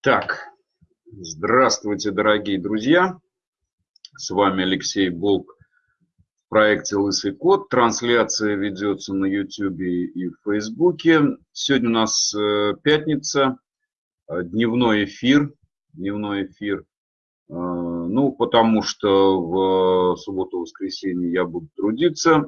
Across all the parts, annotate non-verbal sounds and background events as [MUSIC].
Так, здравствуйте, дорогие друзья. С вами Алексей Болк в проекте «Лысый кот». Трансляция ведется на YouTube и в Facebook. Сегодня у нас э, пятница, э, дневной эфир. Дневной эфир. Э, ну, потому что в субботу-воскресенье я буду трудиться.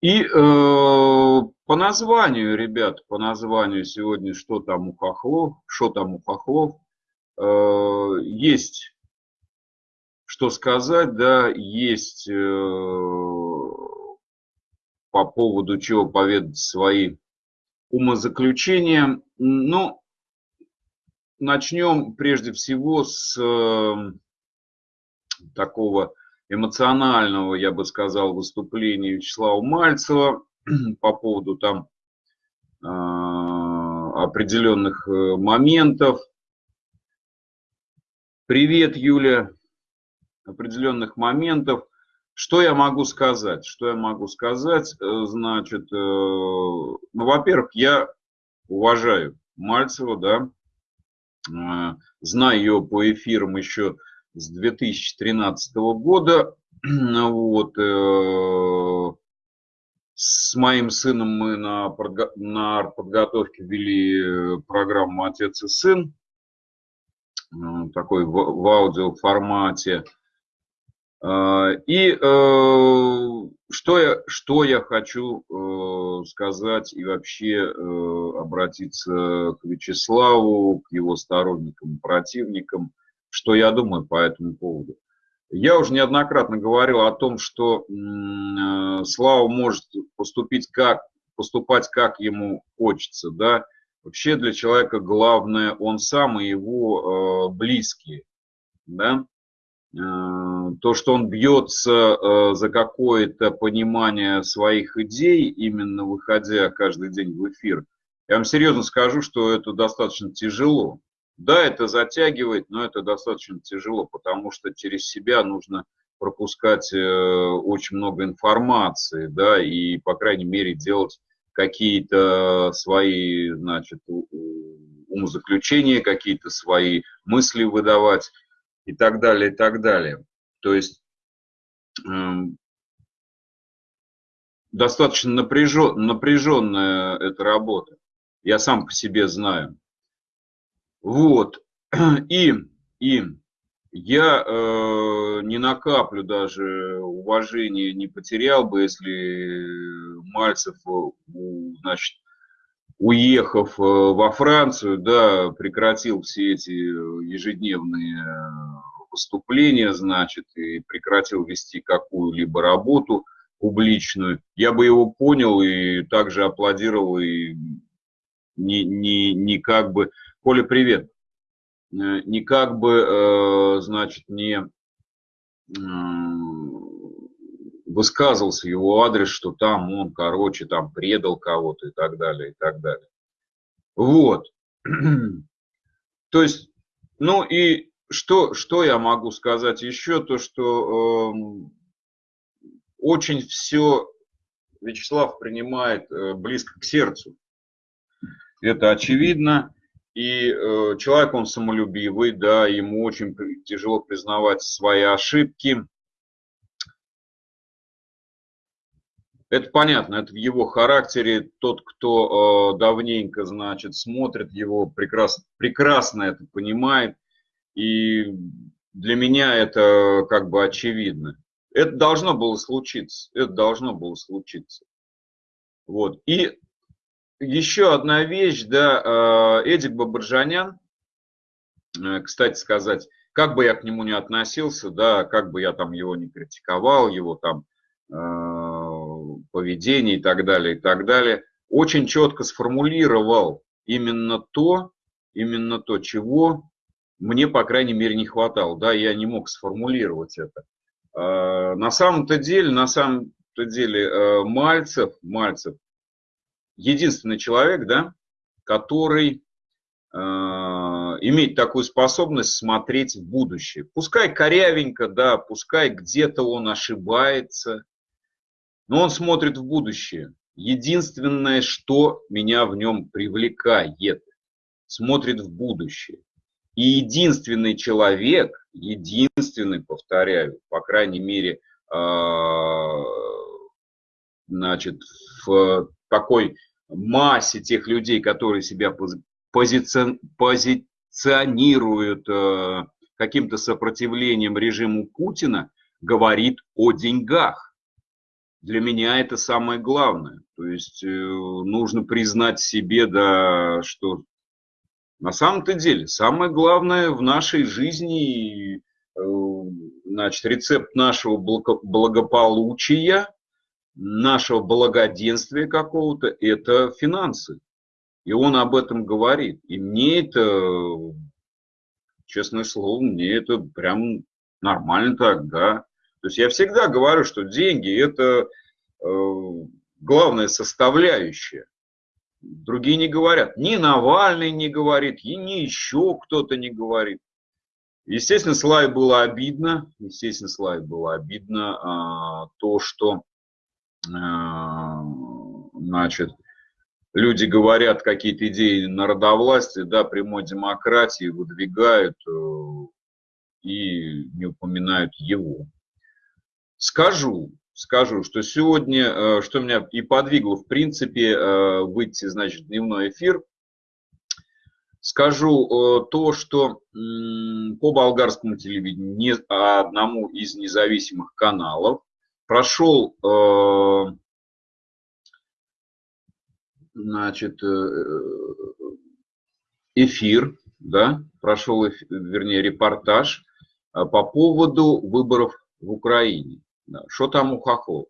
И э, по названию, ребят, по названию сегодня, что там у хохлов, что там у хохлов, э, есть что сказать, да, есть э, по поводу чего поведать свои умозаключения. Ну, начнем прежде всего с э, такого эмоционального, я бы сказал, выступления Вячеслава Мальцева [CLEARS THROAT] по поводу там а, определенных э, моментов. Привет, Юля. Определенных моментов. Что я могу сказать? Что я могу сказать? Э, значит, э, ну, во-первых, я уважаю Мальцева, да, знаю ее по эфирам еще с 2013 года. [CLEARS THROAT] Вот, с моим сыном мы на, на подготовке вели э, программу «Отец и сын», э, такой в, в аудиоформате. А, и э, что я, что я хочу сказать и вообще обратиться к Вячеславу, к его сторонникам, противникам, что я думаю по этому поводу. Я уже неоднократно говорил о том, что э, Слава может поступить как, поступать как ему хочется, да. Вообще для человека главное он сам и его э, близкие, да. Э, то, что он бьется э, за какое-то понимание своих идей, именно выходя каждый день в эфир, я вам серьезно скажу, что это достаточно тяжело. Да, это затягивает, но это достаточно тяжело, потому что через себя нужно пропускать э, очень много информации, да, и, по крайней мере, делать какие-то свои, значит, умозаключения, какие-то свои мысли выдавать и так далее, и так далее. То есть э, достаточно напряжен, напряженная эта работа. Я сам по себе знаю. Вот. [CLEARS THROAT] И, и я э, не накаплю даже уважения не потерял бы, если Мальцев, э, значит, уехав э, во Францию, да, прекратил все эти ежедневные выступления, значит, и прекратил вести какую-либо работу публичную, я бы его понял и также аплодировал, и не, не, не как бы Коля, привет. Э, не как бы, э, значит, не высказывался его адрес, что там он, короче, там предал кого-то и так далее, и так далее. Вот. [CLEARS THROAT] То есть, ну и что, что я могу сказать еще, то что э, очень все Вячеслав принимает э, близко к сердцу. Это очевидно. И э, человек, он самолюбивый, да, ему очень тяжело признавать свои ошибки. Это понятно, это в его характере. Тот, кто э, давненько, значит, смотрит его, прекрасно, прекрасно это понимает. И для меня это как бы очевидно. Это должно было случиться. Это должно было случиться. Вот. И еще одна вещь, да, э, Эдик Бабаржанян, э, кстати сказать, как бы я к нему не относился, да, как бы я там его не критиковал, его там э, поведение и так далее, и так далее, очень четко сформулировал именно то, именно то, чего мне, по крайней мере, не хватало, да, я не мог сформулировать это. На самом-то деле, на самом-то деле, Мальцев, Мальцев – единственный человек, да, который э, имеет такую способность смотреть в будущее. Пускай корявенько, да, пускай где-то он ошибается, но он смотрит в будущее. Единственное, что меня в нем привлекает, смотрит в будущее. И единственный человек, единственный, повторяю, по крайней мере, а, значит, в такой массе тех людей, которые себя позиционируют э, каким-то сопротивлением режиму Путина, говорит о деньгах. Для меня это самое главное. То есть э, нужно признать себе, да, что на самом-то деле самое главное в нашей жизни, э, значит, рецепт нашего благополучия, нашего благоденствия какого-то, это финансы. И он об этом говорит. И мне это, честное слово, мне это прям нормально так, да. То есть я всегда говорю, что деньги – это э, главная составляющая. Другие не говорят. Ни Навальный не говорит, и ни еще кто-то не говорит. Естественно, Славе было обидно, естественно, Славе было обидно а, то, что значит, люди говорят какие-то идеи народовластия, да, прямой демократии выдвигают э, и не упоминают его. Скажу, скажу, что сегодня, э, что меня и подвигло, в принципе, э, выйти, значит, в дневной эфир, скажу то, что по болгарскому телевидению, одному из независимых каналов, прошел значит, эфир, да, прошел, вернее, репортаж по поводу выборов в Украине. Что там у Хохлов?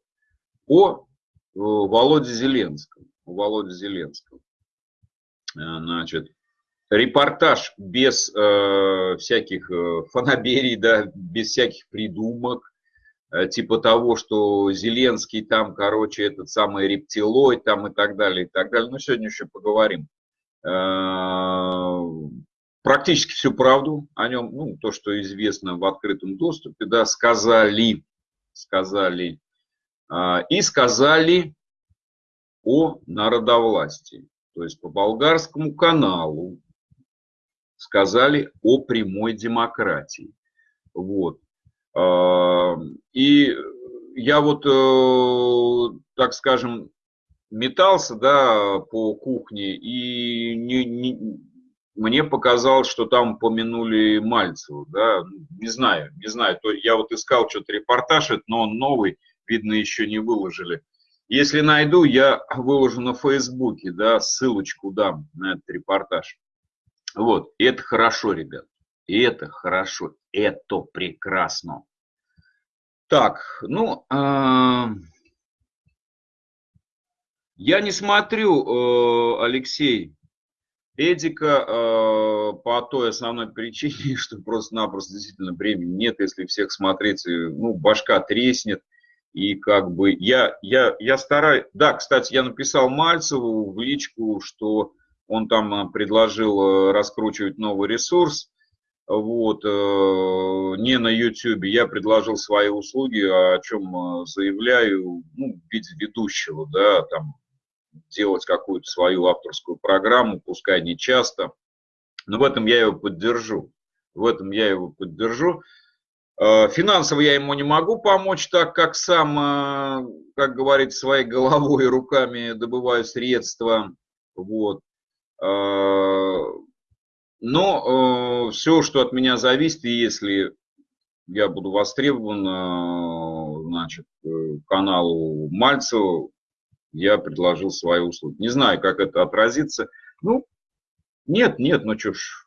О Володе Зеленском. У Володе Зеленского. Значит, репортаж без э, всяких э, фанаберий, да, без всяких придумок, э, типа того, что Зеленский там, короче, этот самый рептилоид там и так далее, и так далее. Но сегодня еще поговорим. Э, практически всю правду о нем, ну, то, что известно в открытом доступе, да, сказали, сказали, э, и сказали о народовластии. То есть по болгарскому каналу сказали о прямой демократии. Вот. А, и я вот, э, так скажем, метался да, по кухне, и не, не, мне показалось, что там упомянули Мальцеву, да, не знаю, не знаю, то я вот искал что-то репортаж, но он новый, видно, еще не выложили. Если найду, я выложу на Фейсбуке, да, ссылочку дам на этот репортаж. Вот, и это хорошо, ребят. И это хорошо, это прекрасно. Так, ну, э, я не смотрю, э, Алексей, Эдика э, по той основной причине, [LAUGHS] что просто-напросто действительно времени нет, если всех смотреть, ну, башка треснет. И как бы я, я, я стараюсь... Да, кстати, я написал Мальцеву в личку, что он там э, предложил э, раскручивать новый ресурс, вот, э, не на YouTube. Я предложил свои услуги, о чем заявляю, ну, в ведущего, да, там, делать какую-то свою авторскую программу, пускай не часто, но в этом я его поддержу. В этом я его поддержу. Финансово я ему не могу помочь, так как сам, как говорится, своей [LAUGHS] головой и руками добываю средства. Вот. Э, но э, все, что от меня зависит, если я буду востребован, э, значит, каналу Мальцева, я предложил свои услуги. Не знаю, как это отразится. Ну, нет, нет, ну что ж.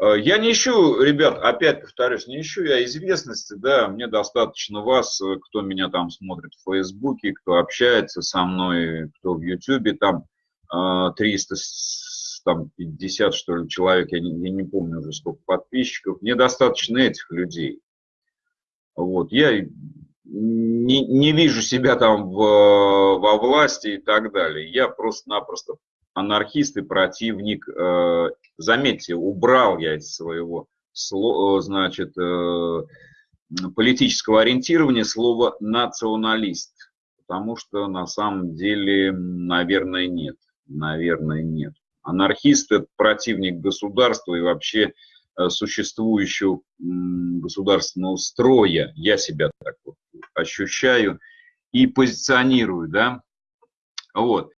Я не ищу, ребят, опять повторюсь, не ищу я известности, да, мне достаточно вас, кто меня там смотрит в Фейсбуке, кто общается со мной, кто в Ютубе там. 350 а, что ли, человек, я не, я не помню уже сколько подписчиков. Мне достаточно этих людей. Вот, я не, не вижу себя там в, во власти и так далее. Я просто-напросто анархист и противник. Э, заметьте, убрал я из своего, значит, э, политического ориентирования слово националист, потому что на самом деле, наверное, нет наверное, нет. Анархист – это противник государства и вообще э, существующего государственного строя. Я себя так вот ощущаю и позиционирую, да. Вот.